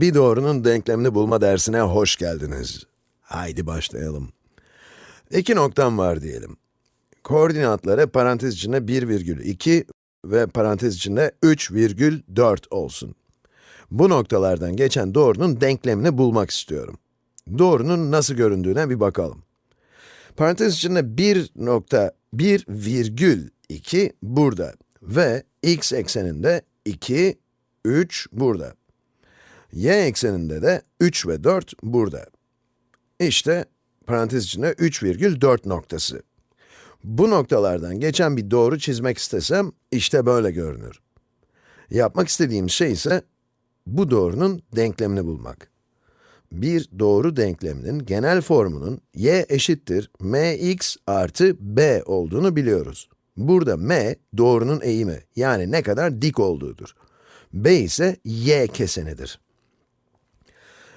Bir doğrunun denklemini bulma dersine hoş geldiniz. Haydi başlayalım. İki noktam var diyelim. Koordinatları parantez içinde 1,2 ve parantez içinde 3,4 olsun. Bu noktalardan geçen doğrunun denklemini bulmak istiyorum. Doğrunun nasıl göründüğüne bir bakalım. Parantez içinde 1 nokta 1 virgül 2 burada ve x ekseninde 2, 3 burada. Y ekseninde de 3 ve 4 burada. İşte parantez içinde 3,4 noktası. Bu noktalardan geçen bir doğru çizmek istesem, işte böyle görünür. Yapmak istediğim şey ise, bu doğrunun denklemini bulmak. Bir doğru denkleminin genel formunun y eşittir mx artı b olduğunu biliyoruz. Burada m, doğrunun eğimi, yani ne kadar dik olduğudur. b ise y kesenidir.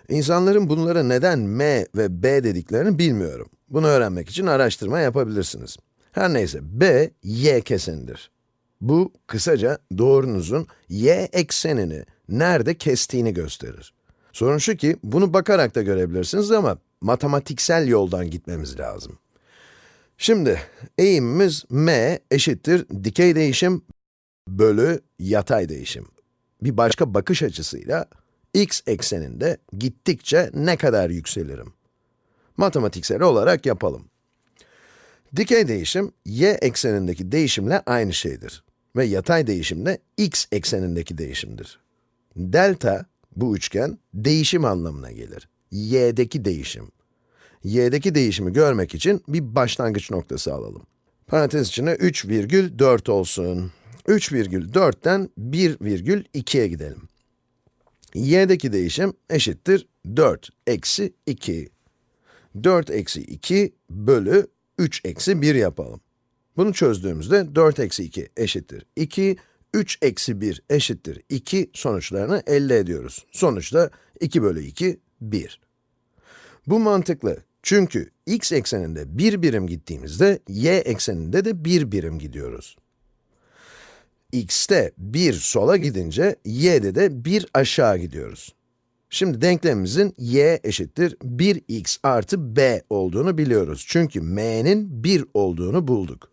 İnsanların bunlara neden m ve b dediklerini bilmiyorum. Bunu öğrenmek için araştırma yapabilirsiniz. Her neyse, b, y kesenidir. Bu, kısaca doğrunuzun y eksenini nerede kestiğini gösterir. Sorun şu ki, bunu bakarak da görebilirsiniz ama matematiksel yoldan gitmemiz lazım. Şimdi, eğimimiz m eşittir dikey değişim bölü yatay değişim. Bir başka bakış açısıyla, x ekseninde gittikçe ne kadar yükselirim? Matematiksel olarak yapalım. Dikey değişim, y eksenindeki değişimle aynı şeydir. Ve yatay değişim de x eksenindeki değişimdir. Delta, bu üçgen, değişim anlamına gelir. y'deki değişim. y'deki değişimi görmek için bir başlangıç noktası alalım. Parantez içine 3,4 olsun. 3,4'ten 1,2'ye gidelim. Y'deki değişim eşittir 4 eksi 2. 4 eksi 2 bölü 3 eksi 1 yapalım. Bunu çözdüğümüzde 4 eksi 2 eşittir 2, 3 eksi 1 eşittir 2 sonuçlarını elde ediyoruz. Sonuçta 2 bölü 2, 1. Bu mantıklı. Çünkü x ekseninde 1 birim gittiğimizde, y ekseninde de 1 birim gidiyoruz. X'te 1 sola gidince, y'de de 1 aşağı gidiyoruz. Şimdi denklemimizin y eşittir 1x artı b olduğunu biliyoruz. Çünkü m'nin 1 olduğunu bulduk.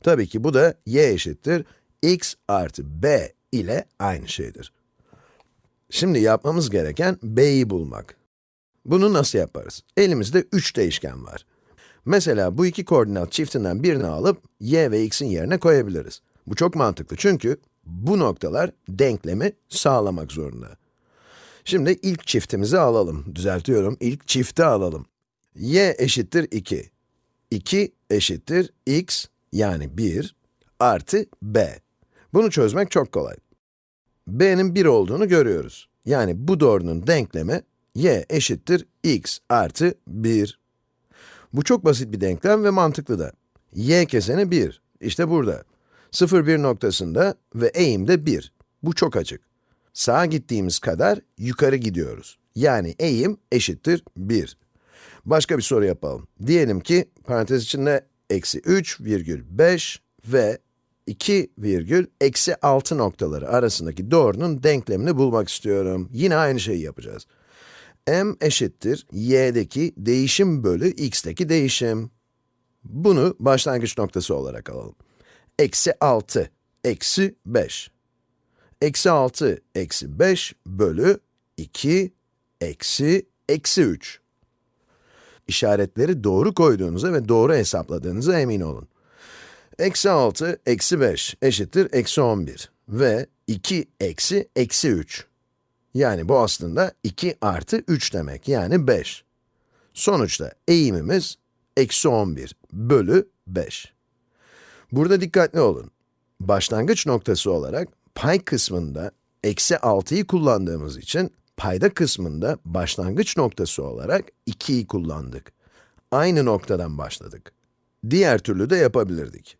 Tabii ki bu da y eşittir x artı b ile aynı şeydir. Şimdi yapmamız gereken b'yi bulmak. Bunu nasıl yaparız? Elimizde 3 değişken var. Mesela bu iki koordinat çiftinden birini alıp y ve x'in yerine koyabiliriz. Bu çok mantıklı çünkü bu noktalar denklemi sağlamak zorunda. Şimdi ilk çiftimizi alalım. Düzeltiyorum, ilk çifti alalım. y eşittir 2. 2 eşittir x, yani 1, artı b. Bunu çözmek çok kolay. b'nin 1 olduğunu görüyoruz. Yani bu doğrunun denklemi, y eşittir x artı 1. Bu çok basit bir denklem ve mantıklı da. y keseni 1, işte burada. 0,1 noktasında ve eğim de 1. Bu çok açık. Sağa gittiğimiz kadar yukarı gidiyoruz. Yani eğim eşittir 1. Başka bir soru yapalım. Diyelim ki, parantez içinde eksi 3 virgül 5 ve 2 virgül eksi 6 noktaları arasındaki doğrunun denklemini bulmak istiyorum. Yine aynı şeyi yapacağız. m eşittir y'deki değişim bölü x'teki değişim. Bunu başlangıç noktası olarak alalım. Eksi 6, eksi 5. Eksi 6, eksi 5 bölü 2, eksi, eksi 3. İşaretleri doğru koyduğunuza ve doğru hesapladığınıza emin olun. Eksi 6, eksi 5 eşittir eksi 11 ve 2 eksi eksi 3. Yani bu aslında 2 artı 3 demek, yani 5. Sonuçta eğimimiz eksi 11 bölü 5. Burada dikkatli olun. Başlangıç noktası olarak pay kısmında eksi 6'yı kullandığımız için, payda kısmında başlangıç noktası olarak 2'yi kullandık. Aynı noktadan başladık. Diğer türlü de yapabilirdik.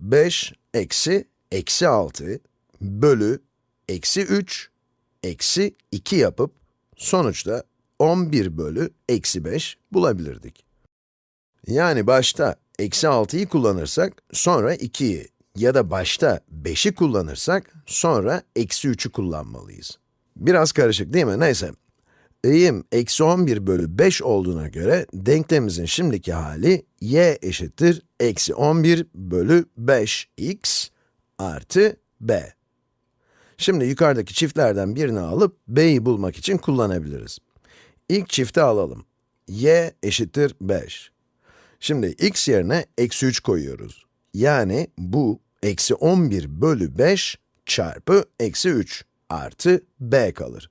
5 eksi eksi 6 bölü eksi 3 eksi 2 yapıp sonuçta 11 bölü eksi 5 bulabilirdik. Yani başta eksi 6'yı kullanırsak sonra 2'yi ya da başta 5'i kullanırsak sonra eksi 3'ü kullanmalıyız. Biraz karışık değil mi? Neyse. Eğim eksi 11 bölü 5 olduğuna göre denklemimizin şimdiki hali y eşittir eksi 11 bölü 5x artı b. Şimdi yukarıdaki çiftlerden birini alıp b'yi bulmak için kullanabiliriz. İlk çifti alalım. y eşittir 5. Şimdi x yerine eksi 3 koyuyoruz. Yani bu eksi 11 bölü 5 çarpı eksi 3 artı b kalır.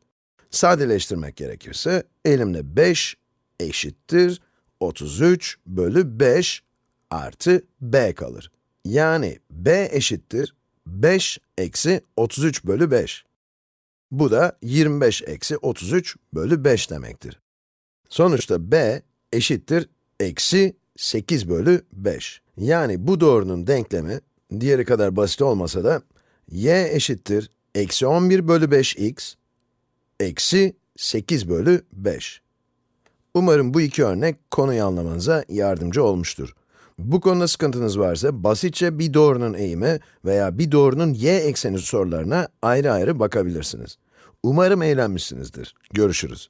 Sadeleştirmek gerekirse elimde 5 eşittir 33 bölü 5 artı b kalır. Yani b eşittir 5 eksi 33 bölü 5. Bu da 25 eksi 33 bölü 5 demektir. Sonuçta b eşittir eksi 8 bölü 5. Yani bu doğrunun denklemi, diğeri kadar basit olmasa da, y eşittir eksi 11 bölü 5x eksi 8 bölü 5. Umarım bu iki örnek konuyu anlamanıza yardımcı olmuştur. Bu konuda sıkıntınız varsa basitçe bir doğrunun eğimi veya bir doğrunun y ekseni sorularına ayrı ayrı bakabilirsiniz. Umarım eğlenmişsinizdir. Görüşürüz.